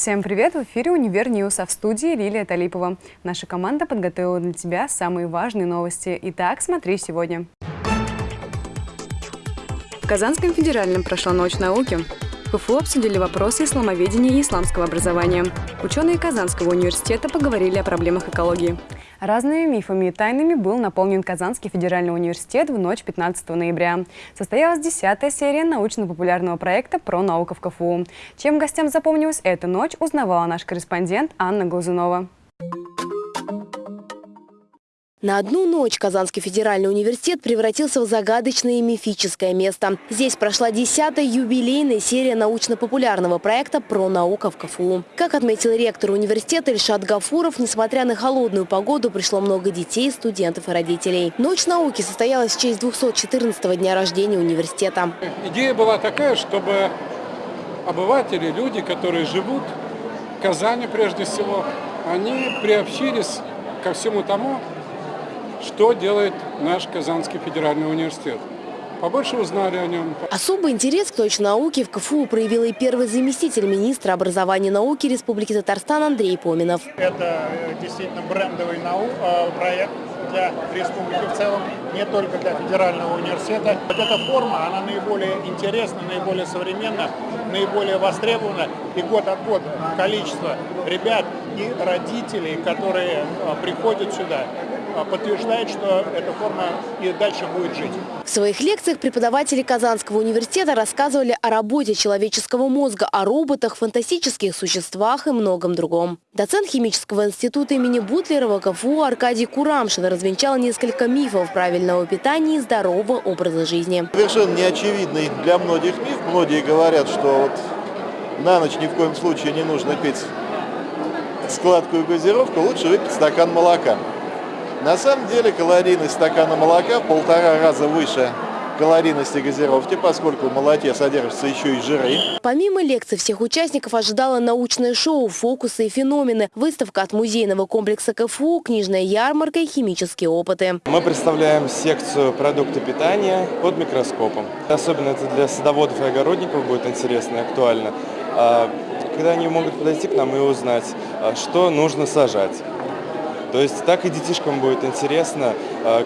Всем привет! В эфире «Univer News», а в студии Лилия Талипова. Наша команда подготовила для тебя самые важные новости. Итак, смотри сегодня. В Казанском федеральном прошла ночь науки. В КФУ обсудили вопросы исламоведения и исламского образования. Ученые Казанского университета поговорили о проблемах экологии. Разными мифами и тайнами был наполнен Казанский федеральный университет в ночь 15 ноября. Состоялась десятая серия научно-популярного проекта про науку в КФУ. Чем гостям запомнилась эта ночь, узнавала наш корреспондент Анна Глазунова. На одну ночь Казанский федеральный университет превратился в загадочное и мифическое место. Здесь прошла десятая юбилейная серия научно-популярного проекта «Про наука в КФУ». Как отметил ректор университета Ильшат Гафуров, несмотря на холодную погоду, пришло много детей, студентов и родителей. Ночь науки состоялась в честь 214-го дня рождения университета. Идея была такая, чтобы обыватели, люди, которые живут в Казани прежде всего, они приобщились ко всему тому, что делает наш Казанский федеральный университет. Побольше узнали о нем. Особый интерес к точной науке в КФУ проявил и первый заместитель министра образования и науки Республики Татарстан Андрей Поминов. Это э, действительно брендовый нау э, проект для республики в целом, не только для федерального университета. Вот эта форма, она наиболее интересна, наиболее современна, наиболее востребована. И год от года количество ребят и родителей, которые э, приходят сюда, подтверждает, что эта форма и дальше будет жить. В своих лекциях преподаватели Казанского университета рассказывали о работе человеческого мозга, о роботах, фантастических существах и многом другом. Доцент химического института имени Бутлерова КФУ Аркадий Курамшин развенчал несколько мифов правильного питания и здорового образа жизни. Совершенно неочевидный для многих миф. Многие говорят, что вот на ночь ни в коем случае не нужно пить складку и газировку, лучше выпить стакан молока. На самом деле калорийность стакана молока в полтора раза выше калорийности газировки, поскольку в молоке содержатся еще и жиры. Помимо лекций, всех участников ожидало научное шоу «Фокусы и феномены», выставка от музейного комплекса КФУ, книжная ярмарка и химические опыты. Мы представляем секцию продукты питания под микроскопом. Особенно это для садоводов и огородников будет интересно и актуально. А, когда они могут подойти к нам и узнать, а, что нужно сажать. То есть так и детишкам будет интересно,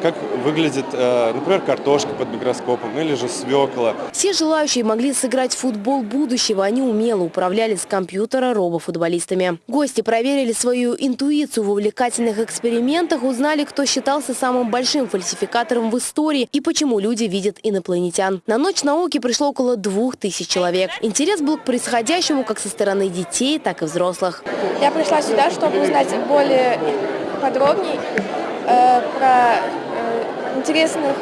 как выглядит, э, например, картошка под микроскопом или же свекла. Все желающие могли сыграть в футбол будущего. Они умело управляли с компьютера робофутболистами. Гости проверили свою интуицию в увлекательных экспериментах, узнали, кто считался самым большим фальсификатором в истории и почему люди видят инопланетян. На ночь науки пришло около двух тысяч человек. Интерес был к происходящему как со стороны детей, так и взрослых. Я пришла сюда, чтобы узнать более подробней э, про э, интересных,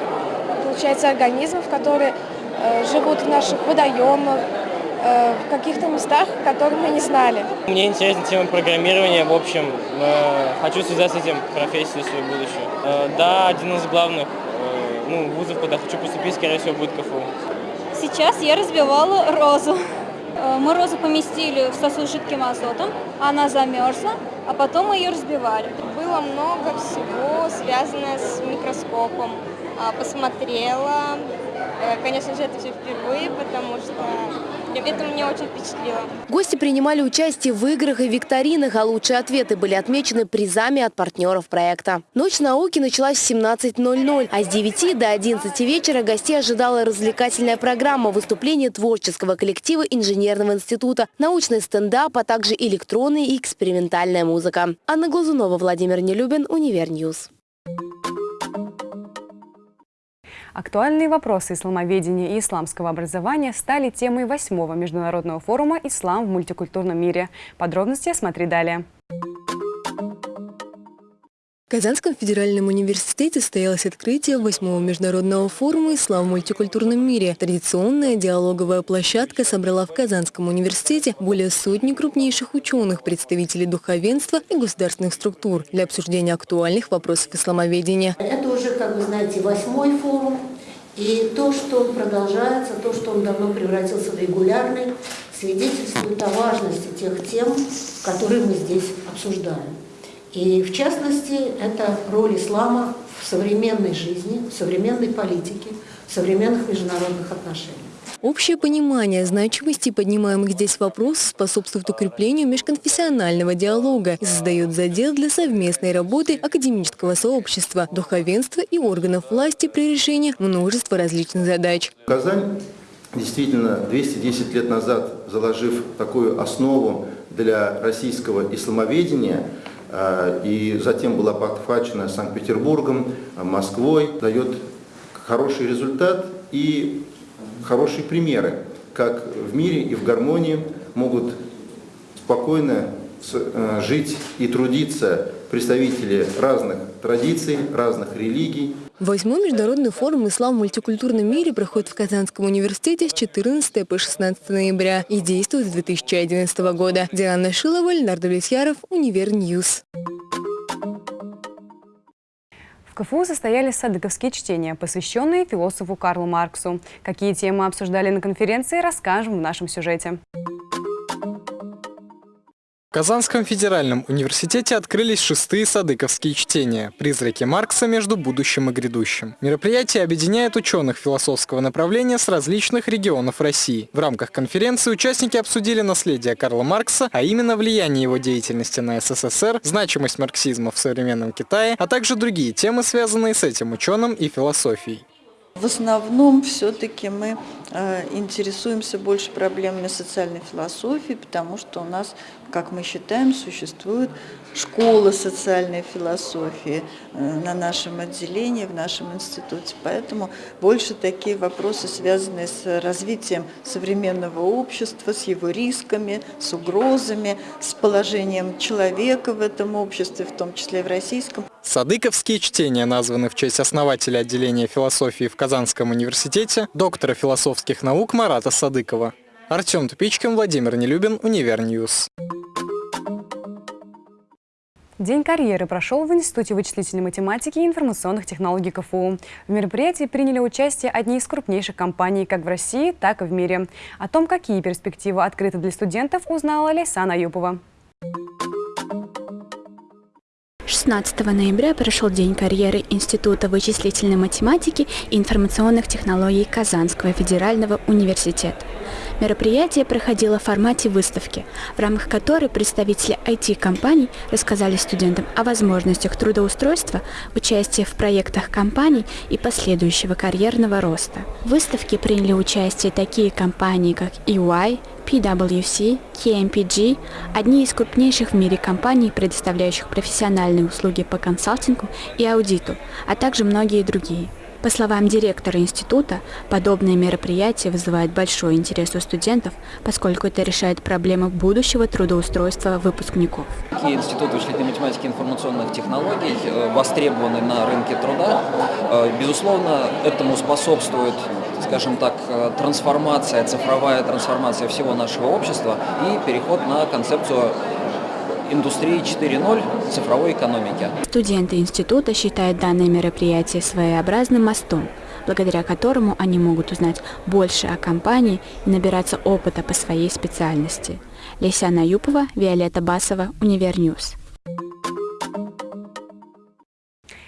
получается, организмов, которые э, живут в наших водоемах, э, в каких-то местах, которые мы не знали. Мне интересна тема программирования, в общем, э, хочу связать с этим профессию свою будущую. Э, да, один из главных э, ну, вузов, куда хочу поступить, скорее всего, будет КФУ. Сейчас я разбивала розу. Э, мы розу поместили в сосуд с жидким азотом, она замерзла, а потом мы ее разбивали. Было много всего, связанное с микроскопом. А, посмотрела. Э, конечно же, это все впервые, потому что это меня очень впечатлило. Гости принимали участие в играх и викторинах, а лучшие ответы были отмечены призами от партнеров проекта. Ночь науки началась в 17.00, а с 9 до 11 вечера гостей ожидала развлекательная программа выступления творческого коллектива инженерного института, научный стендап, а также электронная и экспериментальная музыка. Анна Глазунова, Владимир Нелюбин, Univer News. Актуальные вопросы исламоведения и исламского образования стали темой восьмого международного форума «Ислам в мультикультурном мире». Подробности смотри далее. В Казанском федеральном университете состоялось открытие восьмого международного форума «Ислам в мультикультурном мире». Традиционная диалоговая площадка собрала в Казанском университете более сотни крупнейших ученых, представителей духовенства и государственных структур для обсуждения актуальных вопросов исламоведения. Это уже, как вы знаете, восьмой форум. И то, что он продолжается, то, что он давно превратился в регулярный, свидетельствует о важности тех тем, которые мы здесь обсуждаем. И в частности, это роль ислама в современной жизни, в современной политике, в современных международных отношениях. Общее понимание значимости поднимаемых здесь вопросов способствует укреплению межконфессионального диалога и создает задел для совместной работы академического сообщества, духовенства и органов власти при решении множества различных задач. Казань действительно 210 лет назад, заложив такую основу для российского исламоведения, и затем была подхвачена Санкт-Петербургом, Москвой, дает хороший результат и хорошие примеры, как в мире и в гармонии могут спокойно э, жить и трудиться представители разных традиций, разных религий. Восьмой международный форум «Ислам в мультикультурном мире» проходит в Казанском университете с 14 по 16 ноября и действует с 2011 года. Диана Шилова, Леонард Влесьяров, Univer News. В КФУ состоялись садыковские чтения, посвященные философу Карлу Марксу. Какие темы обсуждали на конференции, расскажем в нашем сюжете. В Казанском федеральном университете открылись шестые садыковские чтения «Призраки Маркса между будущим и грядущим». Мероприятие объединяет ученых философского направления с различных регионов России. В рамках конференции участники обсудили наследие Карла Маркса, а именно влияние его деятельности на СССР, значимость марксизма в современном Китае, а также другие темы, связанные с этим ученым и философией. В основном все-таки мы э, интересуемся больше проблемами социальной философии, потому что у нас как мы считаем, существует школа социальной философии э, на нашем отделении, в нашем институте. Поэтому больше такие вопросы, связанные с развитием современного общества, с его рисками, с угрозами, с положением человека в этом обществе, в том числе в российском. Садыковские чтения названы в честь основателя отделения философии в Казанском университете, доктора философских наук Марата Садыкова. Артем Тупичкин, Владимир Нелюбин, Univer News. День карьеры прошел в Институте вычислительной математики и информационных технологий КФУ. В мероприятии приняли участие одни из крупнейших компаний как в России, так и в мире. О том, какие перспективы открыты для студентов, узнала Лейсана Юпова. 16 ноября прошел День карьеры Института вычислительной математики и информационных технологий Казанского федерального университета. Мероприятие проходило в формате выставки, в рамках которой представители IT-компаний рассказали студентам о возможностях трудоустройства, участия в проектах компаний и последующего карьерного роста. В выставке приняли участие такие компании, как EY, PwC, KMPG – одни из крупнейших в мире компаний, предоставляющих профессиональные услуги по консалтингу и аудиту, а также многие другие – по словам директора института, подобные мероприятия вызывают большой интерес у студентов, поскольку это решает проблемы будущего трудоустройства выпускников. Институт вычислительной математики и информационных технологий э, востребованы на рынке труда. Э, безусловно, этому способствует скажем так, э, трансформация, цифровая трансформация всего нашего общества и переход на концепцию индустрии 4.0 цифровой экономики. Студенты института считают данное мероприятие своеобразным мостом, благодаря которому они могут узнать больше о компании и набираться опыта по своей специальности. Лесяна Юпова, Виолетта Басова, Univer News.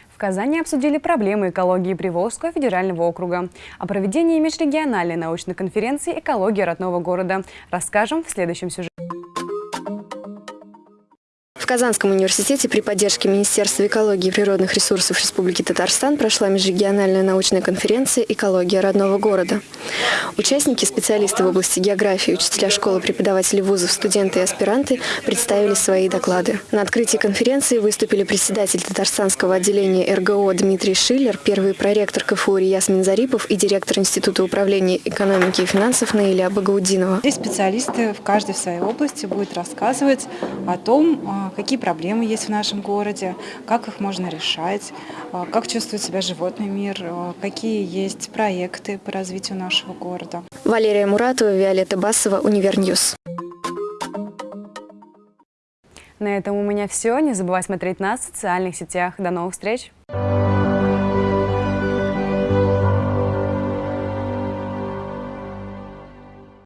В Казани обсудили проблемы экологии Приволжского федерального округа. О проведении межрегиональной научной конференции «Экология родного города» расскажем в следующем сюжете. Казанском университете при поддержке Министерства экологии и природных ресурсов Республики Татарстан прошла межрегиональная научная конференция «Экология родного города». Участники, специалисты в области географии, учителя школы, преподаватели вузов, студенты и аспиранты представили свои доклады. На открытии конференции выступили председатель Татарстанского отделения РГО Дмитрий Шиллер, первый проректор КФУ Ясмин Зарипов и директор Института управления экономики и финансов Наиля Багаудинова. Здесь специалисты в каждой своей области будут рассказывать о том, какие какие проблемы есть в нашем городе, как их можно решать, а, как чувствует себя животный мир, а, какие есть проекты по развитию нашего города. Валерия Муратова, Виолетта Басова, Univer News. На этом у меня все. Не забывай смотреть нас в социальных сетях. До новых встреч!